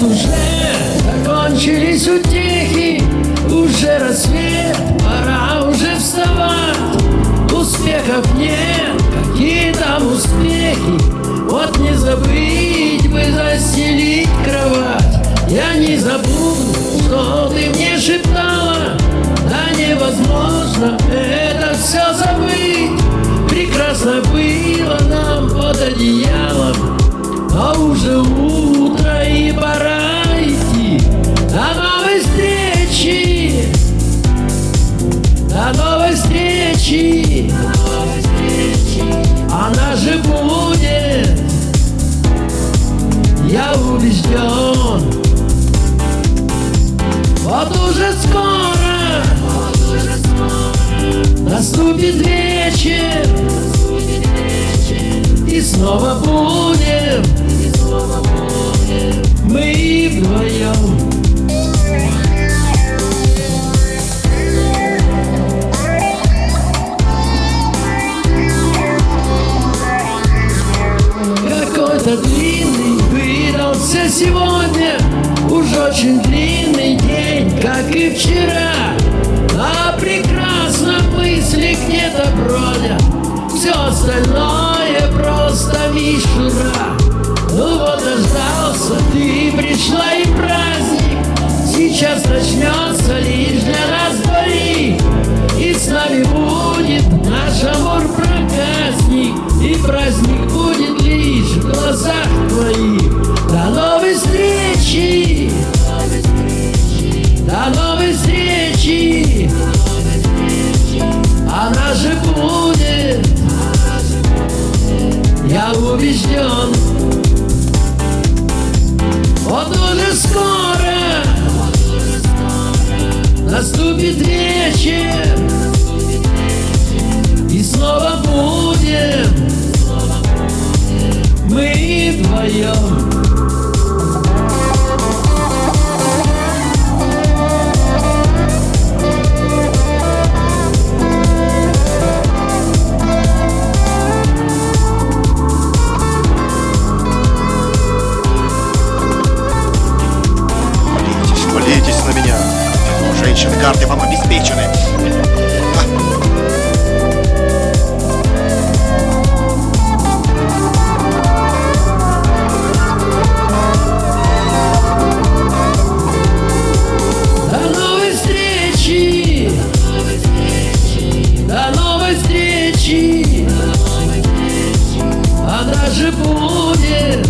лет уже Закончились утехи, уже рассвет Пора уже вставать, успехов нет Какие там успехи, вот не забыть бы заселить кровать. Я не забуду, что ты мне шептала. Да невозможно это встречи Она же будет. Я убежден. Вот уже скоро. Наступит вечер. И снова будем Мы вдвоем выдался сегодня. Уж очень длинный день, как и вчера. А прекрасно мысли где-то бродят. Все остальное просто мишура. Ну вот дождался, ты пришла и праздник. Сейчас начнется лишь для нас двоих. И с нами будет наш амор скоро Наступит вечер И снова будем Мы вдвоем Женщины, карты вам обеспечены. Она же будет!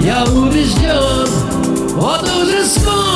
Я убежден, вот уже скоро